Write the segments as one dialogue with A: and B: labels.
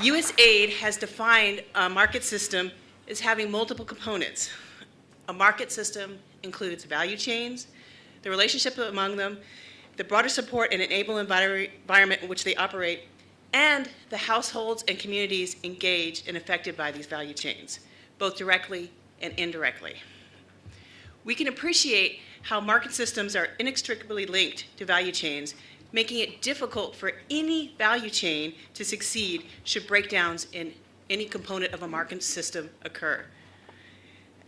A: USAID has defined a market system as having multiple components. A market system includes value chains, the relationship among them, the broader support and enable environment in which they operate, and the households and communities engaged and affected by these value chains, both directly and indirectly. We can appreciate how market systems are inextricably linked to value chains, making it difficult for any value chain to succeed should breakdowns in any component of a market system occur.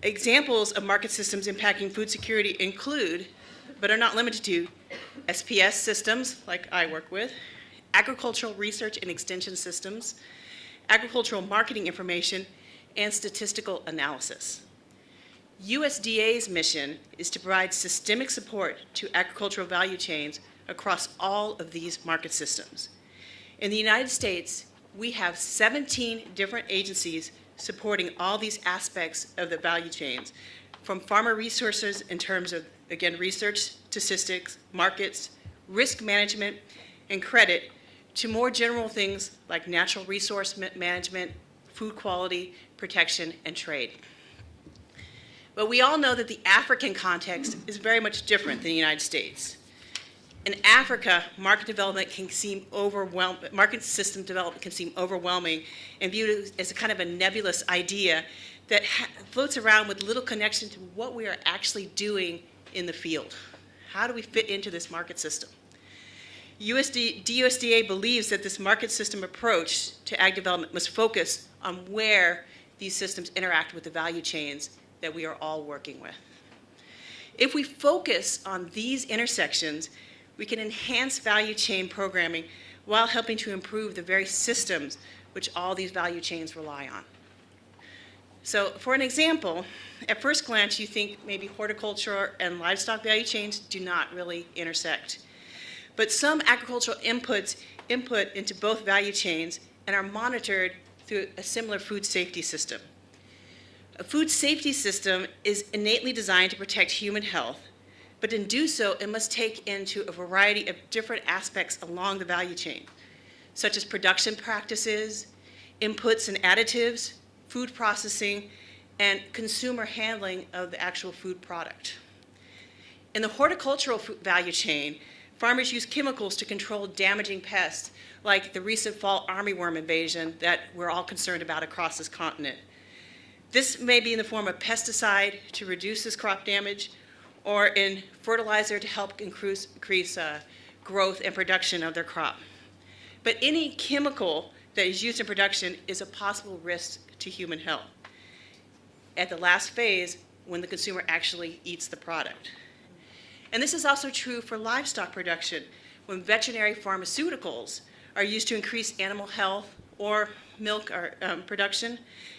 A: Examples of market systems impacting food security include, but are not limited to, SPS systems, like I work with, agricultural research and extension systems, agricultural marketing information, and statistical analysis. USDA's mission is to provide systemic support to agricultural value chains across all of these market systems. In the United States, we have 17 different agencies supporting all these aspects of the value chains, from farmer resources in terms of, again, research, statistics, markets, risk management, and credit, to more general things like natural resource management, food quality, protection, and trade. But we all know that the African context is very much different than the United States. In Africa, market development can seem overwhelming, market system development can seem overwhelming and viewed as a kind of a nebulous idea that floats around with little connection to what we are actually doing in the field. How do we fit into this market system? USD, DUSDA believes that this market system approach to ag development must focus on where these systems interact with the value chains that we are all working with. If we focus on these intersections, we can enhance value chain programming while helping to improve the very systems which all these value chains rely on. So for an example, at first glance you think maybe horticulture and livestock value chains do not really intersect. But some agricultural inputs input into both value chains and are monitored through a similar food safety system. A food safety system is innately designed to protect human health, but in do so, it must take into a variety of different aspects along the value chain, such as production practices, inputs and additives, food processing, and consumer handling of the actual food product. In the horticultural value chain, farmers use chemicals to control damaging pests, like the recent fall armyworm invasion that we're all concerned about across this continent. This may be in the form of pesticide to reduce this crop damage or in fertilizer to help increase, increase uh, growth and production of their crop. But any chemical that is used in production is a possible risk to human health at the last phase when the consumer actually eats the product. And this is also true for livestock production when veterinary pharmaceuticals are used to increase animal health or milk or, um, production.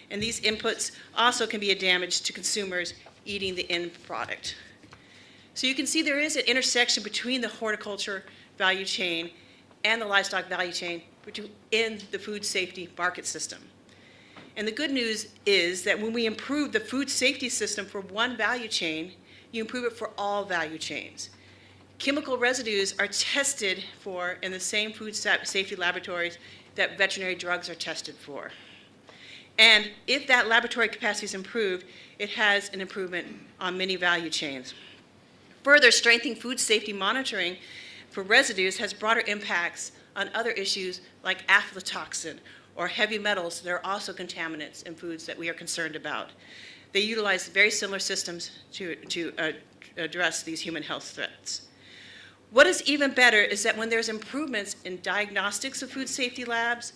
A: And these inputs also can be a damage to consumers eating the end product. So you can see there is an intersection between the horticulture value chain and the livestock value chain in the food safety market system. And the good news is that when we improve the food safety system for one value chain, you improve it for all value chains. Chemical residues are tested for in the same food safety laboratories that veterinary drugs are tested for. And if that laboratory capacity is improved, it has an improvement on many value chains. Further, strengthening food safety monitoring for residues has broader impacts on other issues like aflatoxin or heavy metals that are also contaminants in foods that we are concerned about. They utilize very similar systems to, to uh, address these human health threats. What is even better is that when there's improvements in diagnostics of food safety labs,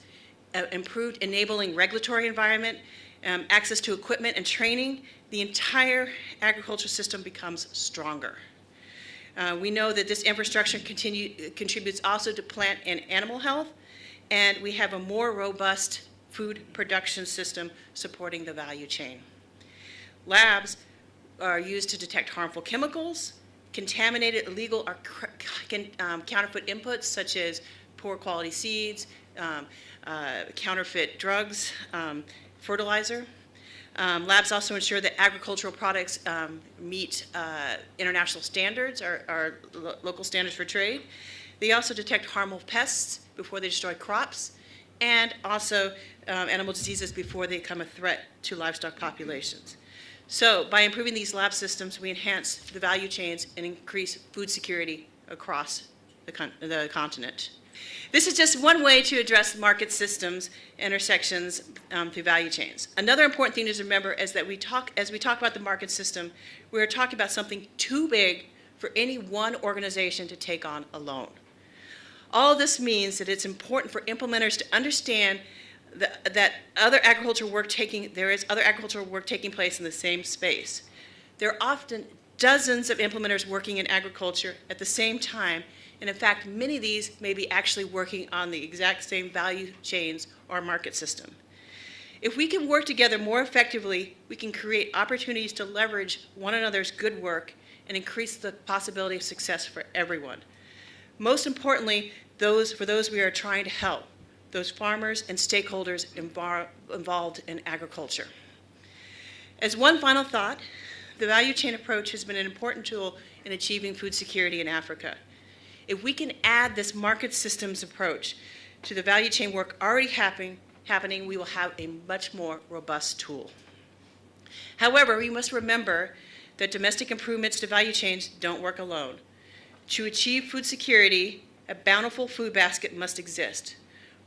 A: uh, improved enabling regulatory environment, um, access to equipment and training, the entire agriculture system becomes stronger. Uh, we know that this infrastructure continue, contributes also to plant and animal health, and we have a more robust food production system supporting the value chain. Labs are used to detect harmful chemicals, contaminated, illegal, or um, counterfeit inputs such as poor quality seeds, um, uh, counterfeit drugs, um, fertilizer. Um, labs also ensure that agricultural products um, meet uh, international standards or, or lo local standards for trade. They also detect harmful pests before they destroy crops and also um, animal diseases before they become a threat to livestock populations. So by improving these lab systems, we enhance the value chains and increase food security across the, con- the continent. This is just one way to address market systems intersections um, through value chains. Another important thing to remember is that we talk, as we talk about the market system, we're talking about something too big for any one organization to take on alone. All this means that it's important for implementers to understand that, that other agricultural work taking, there is other agricultural work taking place in the same space. There are often dozens of implementers working in agriculture at the same time, and in fact, many of these may be actually working on the exact same value chains or market system. If we can work together more effectively, we can create opportunities to leverage one another's good work and increase the possibility of success for everyone. Most importantly, those, for those we are trying to help, those farmers and stakeholders involved in agriculture. As one final thought, the value chain approach has been an important tool in achieving food security in Africa. If we can add this market systems approach to the value chain work already happening, happening, we will have a much more robust tool. However, we must remember that domestic improvements to value chains don't work alone. To achieve food security, a bountiful food basket must exist.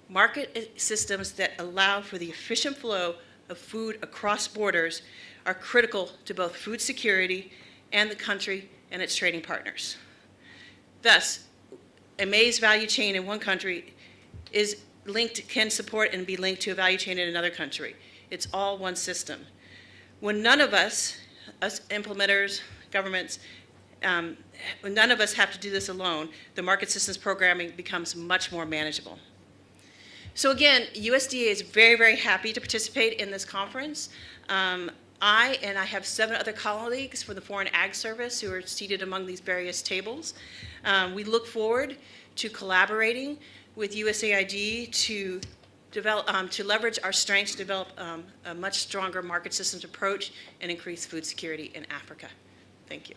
A: Market systems that allow for the efficient flow of food across borders are critical to both food security and the country and its trading partners. Thus, a maize value chain in one country is linked, can support and be linked to a value chain in another country. It's all one system. When none of us, us implementers, governments, um, when none of us have to do this alone, the market systems programming becomes much more manageable. So again, USDA is very, very happy to participate in this conference. Um, I and I have seven other colleagues from the Foreign Ag Service who are seated among these various tables. Um, we look forward to collaborating with USAID to develop, um, to leverage our strengths to develop um, a much stronger market systems approach and increase food security in Africa. Thank you.